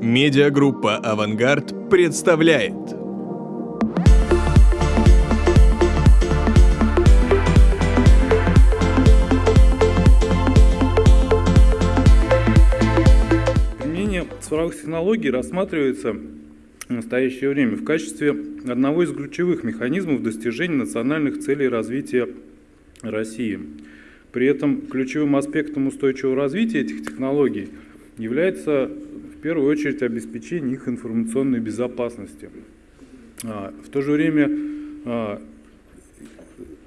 Медиагруппа «Авангард» представляет. Применение цифровых технологий рассматривается в настоящее время в качестве одного из ключевых механизмов достижения национальных целей развития России. При этом ключевым аспектом устойчивого развития этих технологий является первую очередь обеспечение их информационной безопасности. А, в то же время а,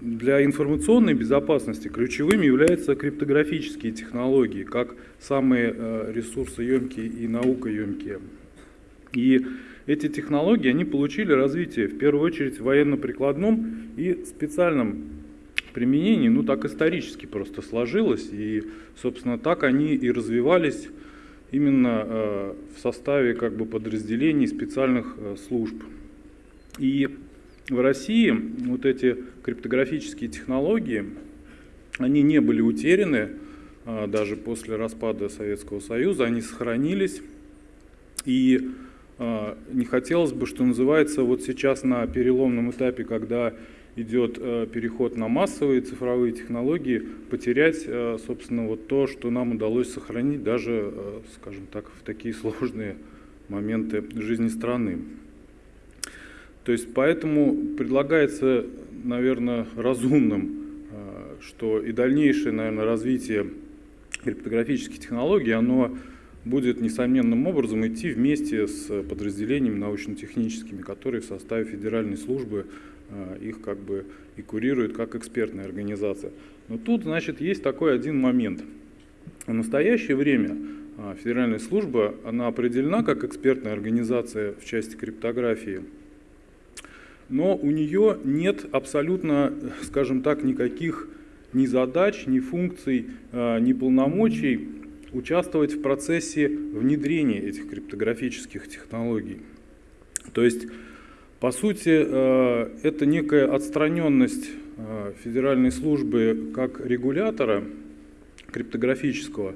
для информационной безопасности ключевыми являются криптографические технологии, как самые а, ресурсоемкие и наукоемкие. И эти технологии, они получили развитие в первую очередь в военно-прикладном и специальном применении, ну так исторически просто сложилось, и, собственно, так они и развивались именно э, в составе как бы подразделений специальных э, служб. И в России вот эти криптографические технологии, они не были утеряны э, даже после распада Советского Союза, они сохранились. И не хотелось бы, что называется, вот сейчас на переломном этапе, когда идет э, переход на массовые цифровые технологии, потерять, э, собственно, вот то, что нам удалось сохранить даже, э, скажем так, в такие сложные моменты жизни страны. То есть поэтому предлагается, наверное, разумным, что и дальнейшее, наверное, развитие криптографических технологий, оно будет несомненным образом идти вместе с подразделениями научно-техническими, которые в составе федеральной службы их как бы и курирует как экспертная организация. Но тут, значит, есть такой один момент. В настоящее время а, Федеральная служба, она определена как экспертная организация в части криптографии, но у нее нет абсолютно, скажем так, никаких ни задач, ни функций, а, ни полномочий участвовать в процессе внедрения этих криптографических технологий. То есть по сути, э, это некая отстраненность э, федеральной службы как регулятора криптографического.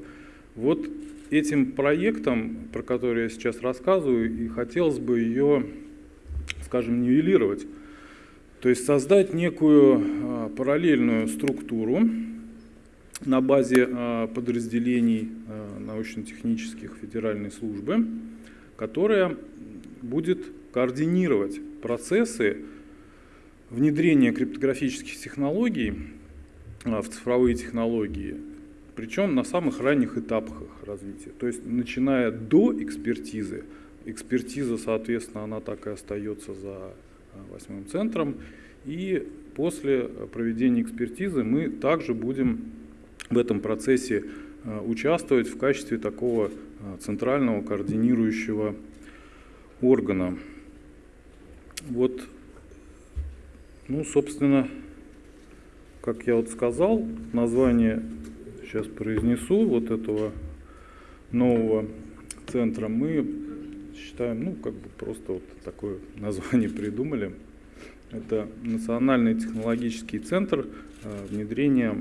Вот этим проектом, про который я сейчас рассказываю, и хотелось бы ее, скажем, нивелировать. То есть создать некую э, параллельную структуру на базе подразделений научно-технических федеральной службы, которая будет координировать процессы внедрения криптографических технологий а, в цифровые технологии, причем на самых ранних этапах их развития. То есть начиная до экспертизы, экспертиза, соответственно, она так и остается за а, восьмым центром, и после проведения экспертизы мы также будем в этом процессе а, участвовать в качестве такого центрального координирующего органа. Вот, ну, собственно, как я вот сказал, название сейчас произнесу вот этого нового центра. Мы считаем, ну, как бы просто вот такое название придумали. Это Национальный технологический центр э, внедрения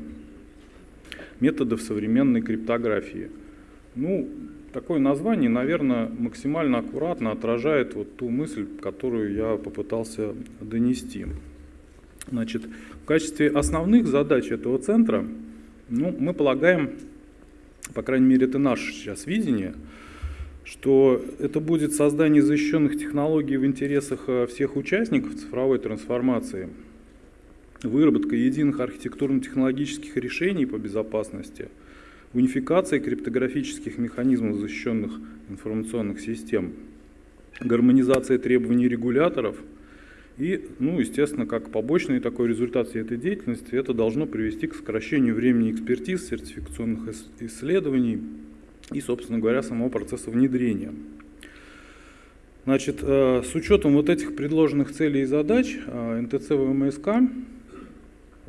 методов современной криптографии. Ну, Такое название, наверное, максимально аккуратно отражает вот ту мысль, которую я попытался донести. Значит, в качестве основных задач этого центра ну, мы полагаем, по крайней мере это наше сейчас видение, что это будет создание защищенных технологий в интересах э, всех участников цифровой трансформации, выработка единых архитектурно-технологических решений по безопасности – унификация криптографических механизмов защищенных информационных систем, гармонизация требований регуляторов и, ну, естественно, как побочный такой результат всей этой деятельности, это должно привести к сокращению времени экспертиз, сертификационных исследований и, собственно говоря, самого процесса внедрения. Значит, э, с учетом вот этих предложенных целей и задач э, НТЦ ВМСК,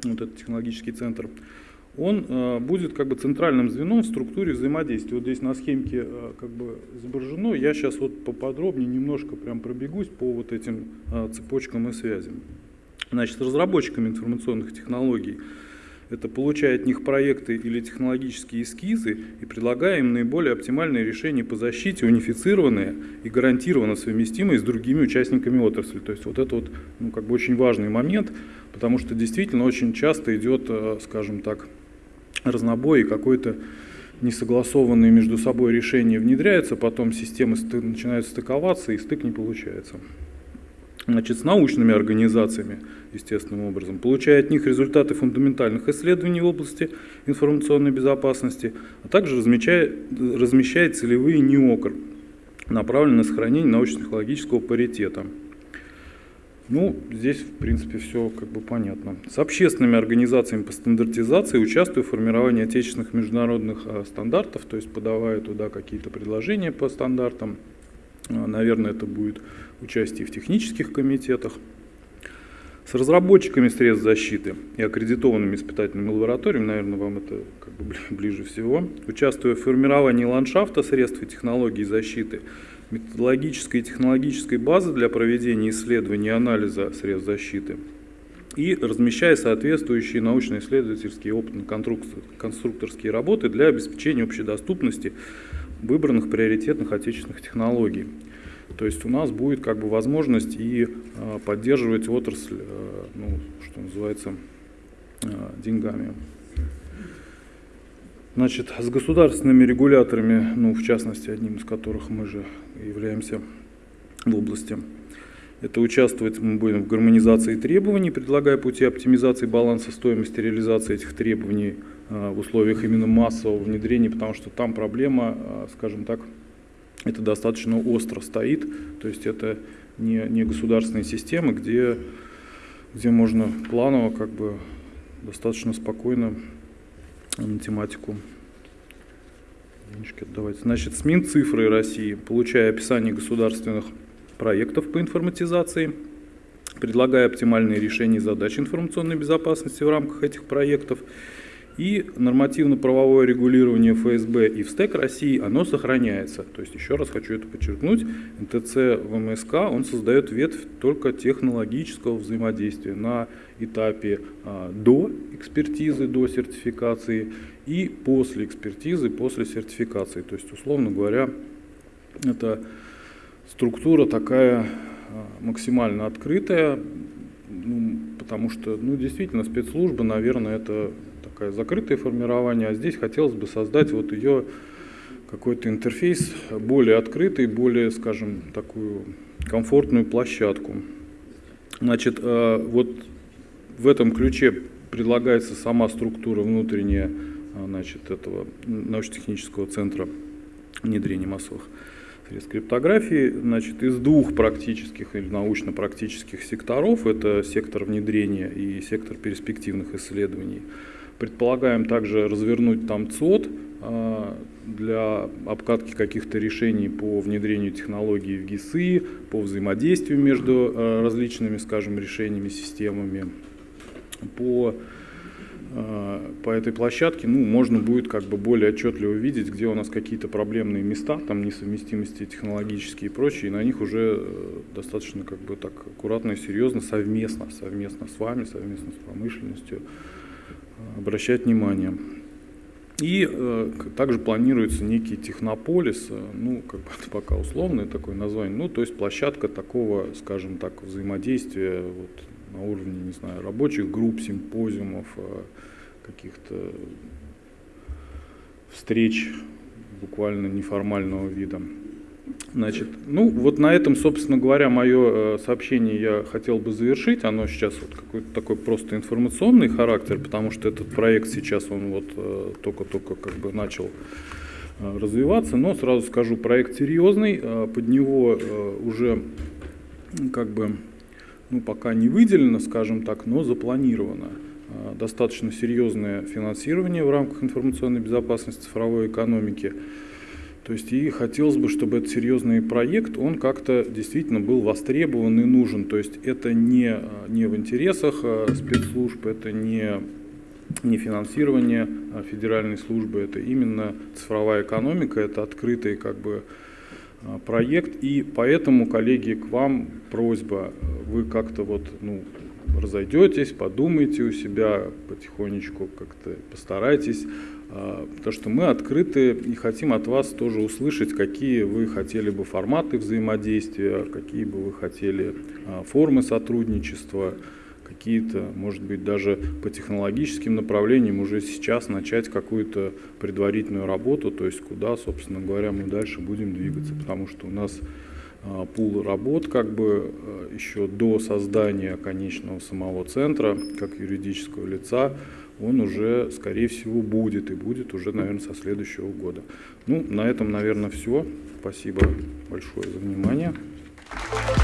вот этот технологический центр, он э, будет как бы центральным звеном в структуре взаимодействия. Вот здесь на схемке э, как бы изображено. Я сейчас вот поподробнее немножко прям пробегусь по вот этим э, цепочкам и связям. Значит, разработчиками информационных технологий это получая от них проекты или технологические эскизы и предлагая им наиболее оптимальные решения по защите, унифицированные и гарантированно совместимые с другими участниками отрасли. То есть вот это вот ну, как бы очень важный момент, потому что действительно очень часто идет, скажем так, разнобой и какой-то несогласованные между собой решения внедряются, потом системы начинают стыковаться и стык не получается значит, с научными организациями, естественным образом, получая от них результаты фундаментальных исследований в области информационной безопасности, а также размещая, размещая целевые НИОКР, направленные на сохранение научно-технологического паритета. Ну, здесь, в принципе, все как бы понятно. С общественными организациями по стандартизации участвую в формировании отечественных международных а, стандартов, то есть подавая туда какие-то предложения по стандартам. А, наверное, это будет участие в технических комитетах, с разработчиками средств защиты и аккредитованными испытательными лабораториями, наверное, вам это как бы ближе всего, участвуя в формировании ландшафта средств и технологий защиты, методологической и технологической базы для проведения исследований и анализа средств защиты и размещая соответствующие научно-исследовательские опытно-конструкторские работы для обеспечения общедоступности выбранных приоритетных отечественных технологий. То есть у нас будет как бы возможность и а, поддерживать отрасль, а, ну, что называется, а, деньгами. Значит, с государственными регуляторами, ну, в частности, одним из которых мы же являемся в области, это участвовать мы будем в гармонизации требований, предлагая пути оптимизации баланса стоимости реализации этих требований в условиях именно массового внедрения, потому что там проблема, скажем так, это достаточно остро стоит, то есть это не, не государственные системы, где, где можно планово, как бы достаточно спокойно на тематику денежки отдавать. Значит, СМИН цифры России, получая описание государственных проектов по информатизации, предлагая оптимальные решения задач информационной безопасности в рамках этих проектов и нормативно-правовое регулирование ФСБ и ВСТЭК России, оно сохраняется. То есть, еще раз хочу это подчеркнуть, НТЦ ВМСК, он создает ветвь только технологического взаимодействия на этапе а, до экспертизы, до сертификации и после экспертизы, после сертификации. То есть, условно говоря, это структура такая а, максимально открытая, ну, потому что, ну, действительно, спецслужба, наверное, это такое закрытое формирование, а здесь хотелось бы создать вот ее какой-то интерфейс более открытый, более, скажем, такую комфортную площадку. Значит, э, вот в этом ключе предлагается сама структура внутренняя э, значит, этого научно-технического центра внедрения массовых средств криптографии. Значит, из двух практических или научно-практических секторов, это сектор внедрения и сектор перспективных исследований, Предполагаем также развернуть там ЦОД а, для обкатки каких-то решений по внедрению технологий в ГИСы, по взаимодействию между а, различными, скажем, решениями, системами. По, а, по этой площадке ну, можно будет как бы более отчетливо видеть, где у нас какие-то проблемные места, там несовместимости технологические и прочее, и на них уже э, достаточно как бы так аккуратно и серьезно, совместно, совместно с вами, совместно с промышленностью обращать внимание. И э, также планируется некий технополис, э, ну, как бы это пока условное такое название, ну, то есть площадка такого, скажем так, взаимодействия вот, на уровне, не знаю, рабочих групп, симпозиумов, э, каких-то встреч буквально неформального вида. Значит, ну вот на этом, собственно говоря, мое э, сообщение я хотел бы завершить. Оно сейчас вот какой-то такой просто информационный характер, потому что этот проект сейчас он вот э, только-только как бы начал э, развиваться. Но сразу скажу, проект серьезный, под него уже как бы ну, пока не выделено, скажем так, но запланировано достаточно серьезное финансирование в рамках информационной безопасности цифровой экономики. То есть и хотелось бы, чтобы этот серьезный проект, он как-то действительно был востребован и нужен. То есть это не, не в интересах а, спецслужб, это не, не финансирование а, федеральной службы, это именно цифровая экономика, это открытый как бы а, проект. И поэтому, коллеги, к вам просьба, вы как-то вот, ну, разойдетесь, подумайте у себя потихонечку, как-то постарайтесь, а, потому что мы открыты и хотим от вас тоже услышать, какие вы хотели бы форматы взаимодействия, какие бы вы хотели а, формы сотрудничества, какие-то, может быть, даже по технологическим направлениям уже сейчас начать какую-то предварительную работу, то есть куда, собственно говоря, мы дальше будем двигаться, потому что у нас а, пул работ как бы а, еще до создания конечного самого центра, как юридического лица, он уже, скорее всего, будет и будет уже, наверное, со следующего года. Ну, на этом, наверное, все. Спасибо большое за внимание. Thank you.